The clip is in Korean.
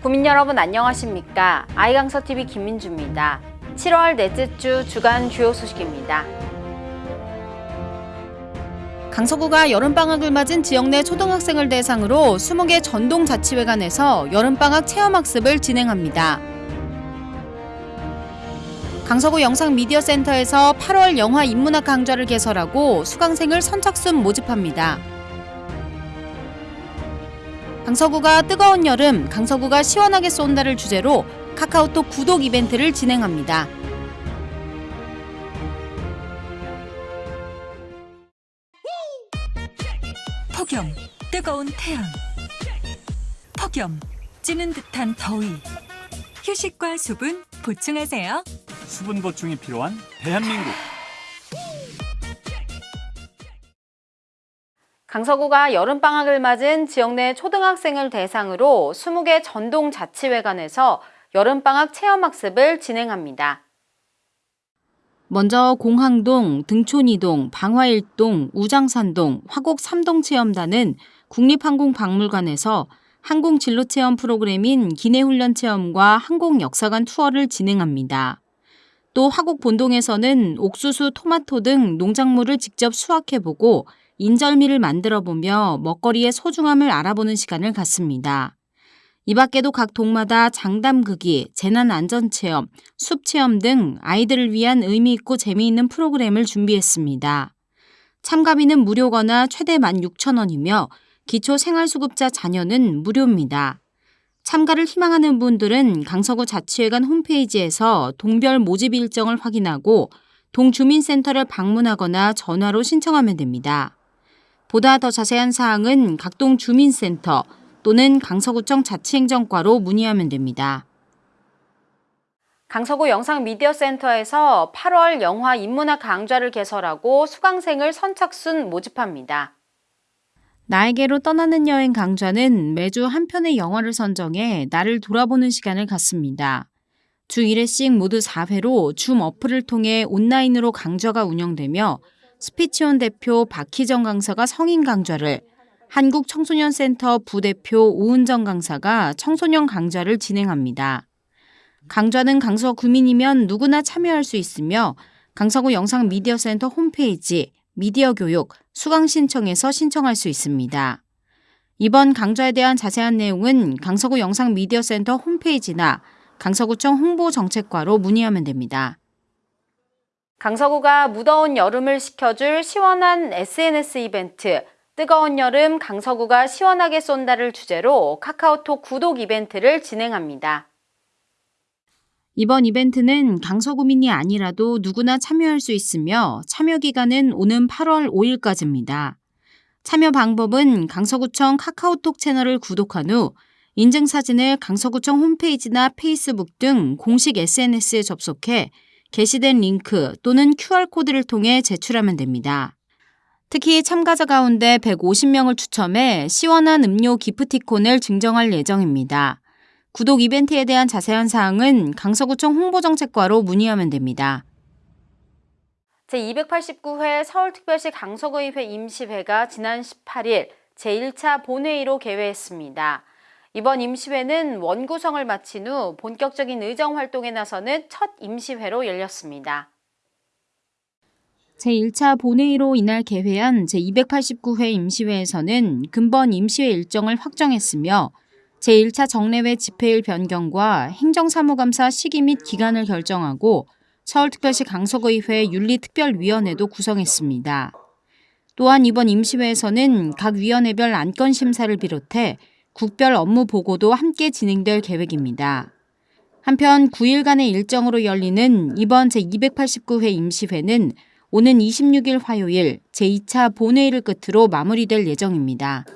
국민 여러분 안녕하십니까? 아이강서TV 김민주입니다. 7월 넷째 주 주간 주요 소식입니다. 강서구가 여름방학을 맞은 지역 내 초등학생을 대상으로 20개 전동자치회관에서 여름방학 체험학습을 진행합니다. 강서구 영상미디어센터에서 8월 영화 인문학 강좌를 개설하고 수강생을 선착순 모집합니다. 강서구가 뜨거운 여름, 강서구가 시원하게 쏜다를 주제로 카카오톡 구독 이벤트를 진행합니다. 폭염, 뜨거운 태양. 폭염, 찌는 듯한 더위. 휴식과 수분 보충하세요. 수분 보충이 필요한 대한민국. 강서구가 여름방학을 맞은 지역 내 초등학생을 대상으로 20개 전동 자치회관에서 여름방학 체험학습을 진행합니다. 먼저 공항동, 등촌이동, 방화일동, 우장산동, 화곡 3동 체험단은 국립항공박물관에서 항공 진로 체험 프로그램인 기내훈련 체험과 항공 역사관 투어를 진행합니다. 또 화곡 본동에서는 옥수수, 토마토 등 농작물을 직접 수확해보고 인절미를 만들어 보며 먹거리의 소중함을 알아보는 시간을 갖습니다. 이 밖에도 각 동마다 장담극이, 재난안전체험, 숲체험 등 아이들을 위한 의미있고 재미있는 프로그램을 준비했습니다. 참가비는 무료거나 최대 16,000원이며 기초생활수급자 자녀는 무료입니다. 참가를 희망하는 분들은 강서구 자치회관 홈페이지에서 동별 모집 일정을 확인하고 동주민센터를 방문하거나 전화로 신청하면 됩니다. 보다 더 자세한 사항은 각동 주민센터 또는 강서구청 자치행정과로 문의하면 됩니다. 강서구 영상미디어센터에서 8월 영화 인문학 강좌를 개설하고 수강생을 선착순 모집합니다. 나에게로 떠나는 여행 강좌는 매주 한 편의 영화를 선정해 나를 돌아보는 시간을 갖습니다. 주 1회씩 모두 4회로 줌 어플을 통해 온라인으로 강좌가 운영되며 스피치온 대표 박희정 강사가 성인 강좌를, 한국청소년센터 부대표 오은정 강사가 청소년 강좌를 진행합니다. 강좌는 강서 구민이면 누구나 참여할 수 있으며 강서구 영상미디어센터 홈페이지 미디어 교육 수강 신청에서 신청할 수 있습니다. 이번 강좌에 대한 자세한 내용은 강서구 영상미디어센터 홈페이지나 강서구청 홍보정책과로 문의하면 됩니다. 강서구가 무더운 여름을 식혀줄 시원한 SNS 이벤트 뜨거운 여름 강서구가 시원하게 쏜다를 주제로 카카오톡 구독 이벤트를 진행합니다. 이번 이벤트는 강서구민이 아니라도 누구나 참여할 수 있으며 참여 기간은 오는 8월 5일까지입니다. 참여 방법은 강서구청 카카오톡 채널을 구독한 후 인증사진을 강서구청 홈페이지나 페이스북 등 공식 SNS에 접속해 게시된 링크 또는 QR코드를 통해 제출하면 됩니다. 특히 참가자 가운데 150명을 추첨해 시원한 음료 기프티콘을 증정할 예정입니다. 구독 이벤트에 대한 자세한 사항은 강서구청 홍보정책과로 문의하면 됩니다. 제289회 서울특별시 강서구의회 임시회가 지난 18일 제1차 본회의로 개회했습니다. 이번 임시회는 원구성을 마친 후 본격적인 의정 활동에 나서는 첫 임시회로 열렸습니다. 제1차 본회의로 이날 개회한 제289회 임시회에서는 근본 임시회 일정을 확정했으며 제1차 정례회 집회일 변경과 행정사무감사 시기 및 기간을 결정하고 서울특별시 강서구의회 윤리특별위원회도 구성했습니다. 또한 이번 임시회에서는 각 위원회별 안건 심사를 비롯해 국별 업무 보고도 함께 진행될 계획입니다. 한편 9일간의 일정으로 열리는 이번 제289회 임시회는 오는 26일 화요일 제2차 본회의를 끝으로 마무리될 예정입니다.